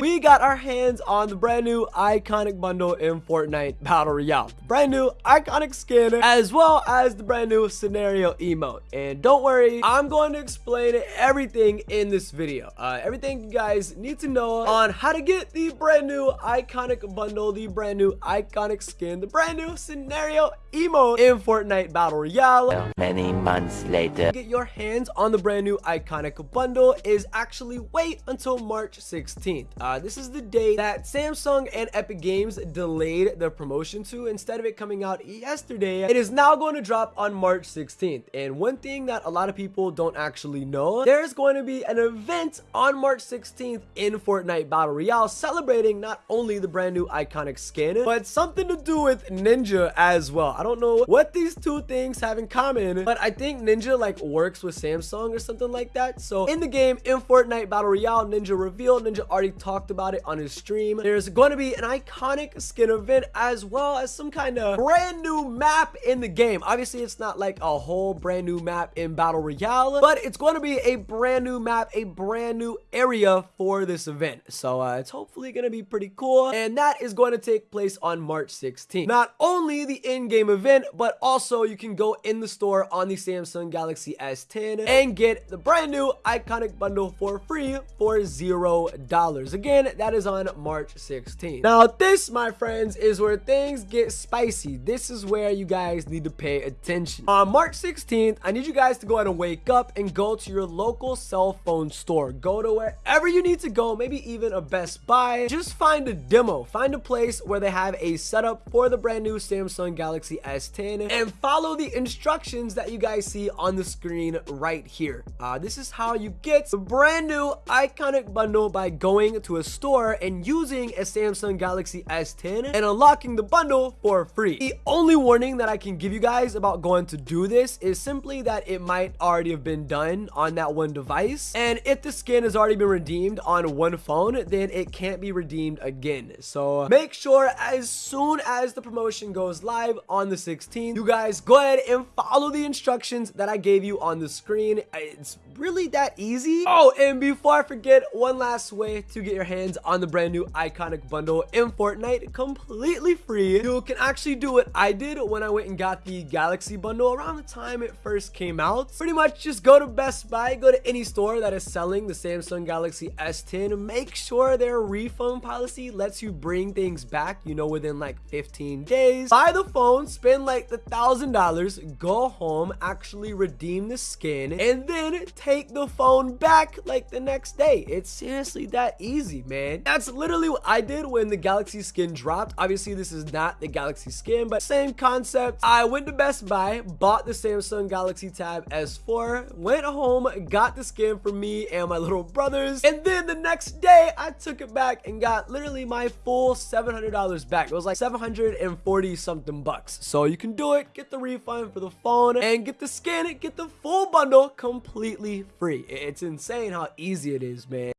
we got our hands on the brand new iKONIK bundle in Fortnite Battle Royale. The brand new iKONIK skin, as well as the brand new scenario emote. And don't worry, I'm going to explain everything in this video. Uh, everything you guys need to know on how to get the brand new iKONIK bundle, the brand new iKONIK skin, the brand new scenario emote in Fortnite Battle Royale. Many months later. Get your hands on the brand new iKONIK bundle is actually wait until March 16th. Uh, this is the day that Samsung and Epic Games delayed the promotion to instead of it coming out yesterday. It is now going to drop on March 16th. And one thing that a lot of people don't actually know, there's going to be an event on March 16th in Fortnite Battle Royale celebrating not only the brand new iKONIK skin, but something to do with Ninja as well. I don't know what these two things have in common, but I think Ninja like works with Samsung or something like that. So in the game, in Fortnite Battle Royale, Ninja revealed, Ninja already talked about it on his stream. There's going to be an iKONIK skin event as well as some kind of brand new map in the game. Obviously, it's not like a whole brand new map in Battle Royale, but it's going to be a brand new map, a brand new area for this event. So uh, it's hopefully going to be pretty cool. And that is going to take place on March 16th. Not only the in-game event, but also you can go in the store on the Samsung Galaxy S10 and get the brand new iKONIK bundle for free for zero dollars. Again, that is on March 16th. Now, this, my friends, is where things get spicy. This is where you guys need to pay attention. On March 16th, I need you guys to go ahead and wake up and go to your local cell phone store. Go to wherever you need to go, maybe even a Best Buy. Just find a demo. Find a place where they have a setup for the brand new Samsung Galaxy S10 and follow the instructions that you guys see on the screen right here. Uh, this is how you get the brand new iKONIK bundle by going to a store and using a Samsung Galaxy S10 and unlocking the bundle for free. The only warning that I can give you guys about going to do this is simply that it might already have been done on that one device. And if the skin has already been redeemed on one phone, then it can't be redeemed again. So make sure as soon as the promotion goes live on the 16th, you guys go ahead and follow the instructions that I gave you on the screen. It's really that easy. Oh, and before I forget, one last way to get your hands on the brand new iKONIK bundle in Fortnite completely free. You can actually do what I did when I went and got the Galaxy bundle around the time it first came out. Pretty much just go to Best Buy, go to any store that is selling the Samsung Galaxy S10, make sure their refund policy lets you bring things back, you know, within like 15 days. Buy the phone, spend like the thousand dollars, go home, actually redeem the skin, and then take the phone back like the next day. It's seriously that easy, man. That's literally what I did when the Galaxy skin dropped. Obviously, this is not the Galaxy skin, but same concept. I went to Best Buy, bought the Samsung Galaxy Tab S4, went home, got the skin for me and my little brothers, and then the next day, I took it back and got literally my full $700 back. It was like 740 something bucks. So you can do it, get the refund for the phone, and get the skin, get the full bundle completely free. It's insane how easy it is, man.